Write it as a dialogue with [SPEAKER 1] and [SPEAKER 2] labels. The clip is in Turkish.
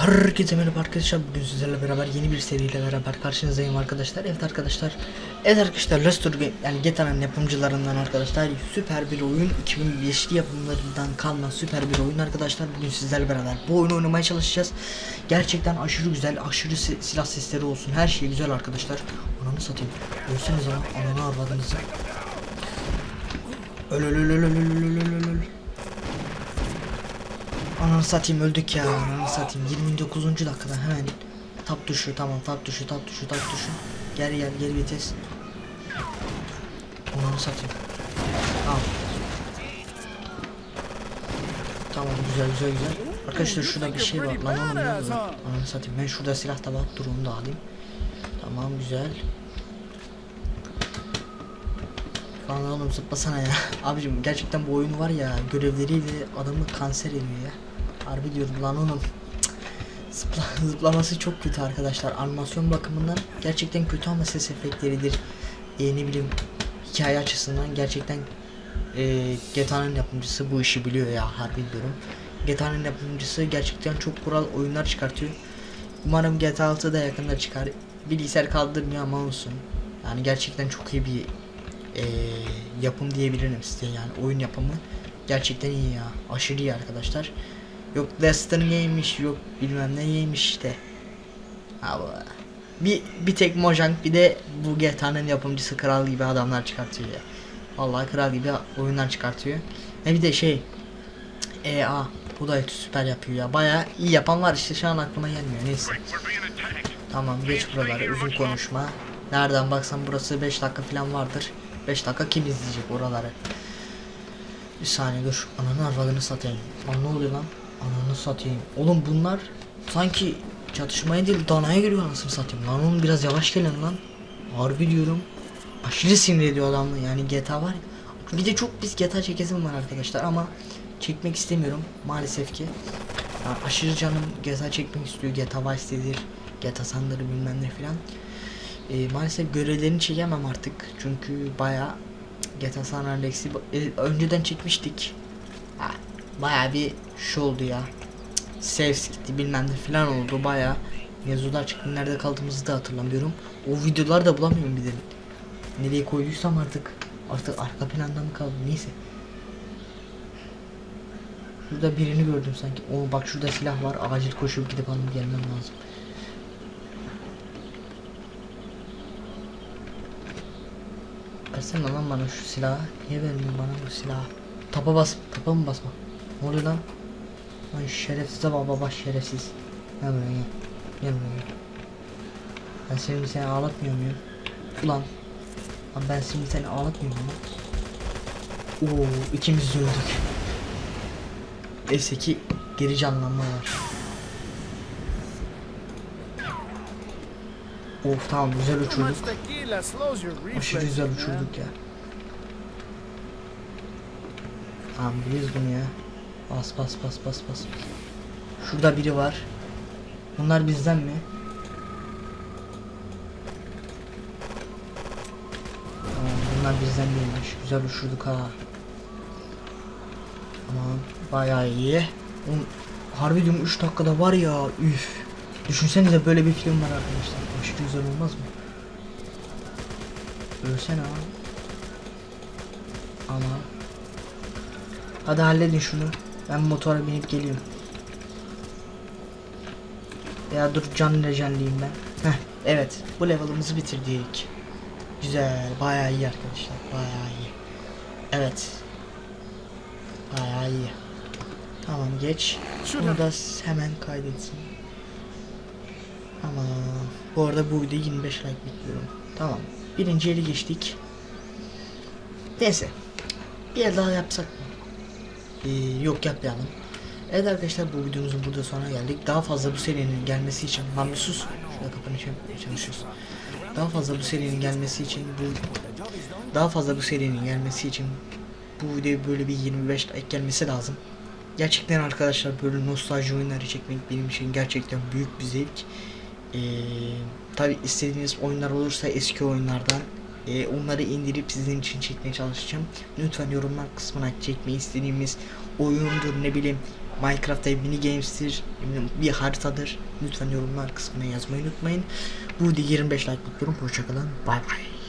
[SPEAKER 1] Herkese merhaba arkadaşlar. Bugün sizlerle beraber yeni bir seriyle beraber karşınızdayım arkadaşlar. Evet arkadaşlar. Evet arkadaşlar Restore Game yani GTA'nın yapımcılarından arkadaşlar süper bir oyun 2005'li yapımlarından kalma süper bir oyun arkadaşlar. Bugün sizlerle beraber bu oyunu oynamaya çalışacağız. Gerçekten aşırı güzel aşırı si silah sesleri olsun her şey güzel arkadaşlar. Ananı satayım. Ölseniz ama ananı arvadınızı Öl öl öl öl öl öl öl öl. Ananı satayım öldük ya. Ananı satayım. 29. dakikada hemen tap tuşu tamam tap tuşu tap tuşu tap tuşu. Geri gel geri vites. Ananı satayım. Al. Tamam güzel güzel güzel. Arkadaşlar şurada bir şey var. Lan oğlum ne Ananı satayım. Ben şurada silah da var dur onu da alayım. Tamam güzel. Lan oğlum zıplasana ya. Abicim gerçekten bu oyun var ya görevleriyle adamı kanser ediyor ya Harbi diyorum lan Cık. Zıpla, zıplaması çok kötü arkadaşlar. Animasyon bakımından gerçekten kötü ama ses efektleridir. E, ne bileyim hikaye açısından gerçekten e, GTA'nın yapımcısı bu işi biliyor ya harbi diyorum. GTA'nın yapımcısı gerçekten çok kural oyunlar çıkartıyor. Umarım GTA 6 da yakında çıkar. Bilgisayar kaldırmıyor ama olsun. Yani gerçekten çok iyi bir e, yapım diyebilirim size yani. Oyun yapımı gerçekten iyi ya. Aşırı iyi arkadaşlar yok Western yemiş yok bilmem ne yemiş işte Abi. bir bir tek Mojang bir de bu GTA'nın yapımcısı kral gibi adamlar çıkartıyor ya vallahi kral gibi oyunlar çıkartıyor e bir de şey EA bu da süper yapıyor ya baya iyi yapan var işte şu an aklıma gelmiyor neyse Tamam geç buraları uzun konuşma. Nereden baksan burası 5 dakika falan vardır. 5 dakika kim izleyecek oraları? Bir saniye dur. Ananı arvadını satayım. Lan ne oluyor lan? Ananı satayım. Oğlum bunlar sanki çatışmaya değil danaya giriyor anasını satayım. Lan oğlum biraz yavaş gelin lan. Harbi diyorum. Aşırı sinir ediyor adamı yani GTA var ya. Bir de çok biz GTA çekesim var arkadaşlar ama çekmek istemiyorum maalesef ki. Ya aşırı canım GTA çekmek istiyor. GTA Vice City'dir. GTA Sandar'ı bilmem ne filan. Ee, maalesef görevlerini çekemem artık. Çünkü baya GTA San Andreas'ı e, önceden çekmiştik. Ha, baya bir şey oldu ya. Saves gitti bilmem ne filan oldu baya. Mevzular çıktı nerede kaldığımızı da hatırlamıyorum. O videoları da bulamıyorum bir de. Nereye koyduysam artık artık arka planda mı kaldı neyse. Şurada birini gördüm sanki. O bak şurada silah var. Acil koşup gidip alıp gelmem lazım. Versene lan bana şu silahı. Niye vermiyorsun bana bu silahı? Tapa bas, tapa mı basma? Ne oluyor lan? Ay şerefsize baba baş şerefsiz. Gel buraya gel. Gel buraya gel. Ben seni seni ağlatmıyor muyum? Ulan. Lan ben şimdi seni ağlatmıyor muyum? Oo ikimiz de öldük. Neyse ki geri canlanma var. Of tamam güzel uçurduk. Aşırı güzel uçurduk ya. Tamam biliyoruz bunu ya. Bas bas bas bas bas. Şurada biri var. Bunlar bizden mi? Tamam bunlar bizden değilmiş. Güzel uçurduk ha. Tamam bayağı iyi. Oğlum, harbi diyorum 3 dakikada var ya üf. Düşünsenize böyle bir film var arkadaşlar. Aşırı güzel olmaz mı? Ölsene abi. Ama. Hadi halledin şunu. Ben motora binip geliyorum. Ya dur can lejenliyim ben. Heh, evet. Bu level'ımızı bitirdik. Güzel. Bayağı iyi arkadaşlar. Bayağı iyi. Evet. Bayağı iyi. Tamam geç. Bunu da hemen kaydetsin. Tamam. Bu arada bu videoyu 25 like bekliyorum. Tamam. Birinci eli geçtik. Neyse. Bir el daha yapsak mı? Ee, yok yapmayalım. Evet arkadaşlar bu videomuzun burada sonuna geldik. Daha fazla bu serinin gelmesi için lan bir sus. Şurada kapını çal- çalışıyoruz. Daha fazla bu serinin gelmesi için bu daha fazla bu serinin gelmesi için bu videoya böyle bir 25 like gelmesi lazım. Gerçekten arkadaşlar böyle nostalji oyunları çekmek benim için gerçekten büyük bir zevk. Ee, tabi istediğiniz oyunlar olursa eski oyunlardan e, onları indirip sizin için çekmeye çalışacağım. Lütfen yorumlar kısmına çekmeyi istediğimiz oyundur ne bileyim Minecraft'ta mini games'tir, bir haritadır. Lütfen yorumlar kısmına yazmayı unutmayın. Bu videoya 25 like bekliyorum. Hoşçakalın. Bay bay.